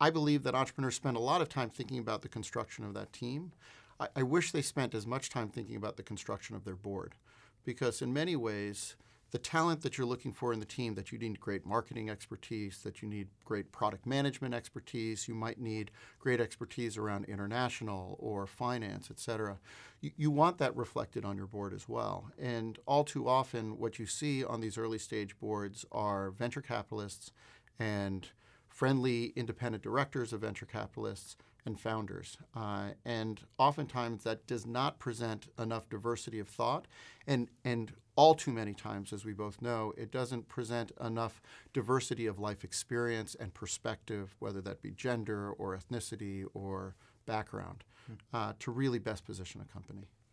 I, believe that entrepreneurs spend a lot of time thinking about the construction of that team. I, I wish they spent as much time thinking about the construction of their board, because in many ways, the talent that you're looking for in the team that you need great marketing expertise, that you need great product management expertise, you might need great expertise around international or finance, et cetera. You, you want that reflected on your board as well. And all too often, what you see on these early stage boards are venture capitalists and friendly independent directors of venture capitalists and founders. Uh, and oftentimes that does not present enough diversity of thought. And, and all too many times, as we both know, it doesn't present enough diversity of life experience and perspective, whether that be gender or ethnicity or background, uh, to really best position a company.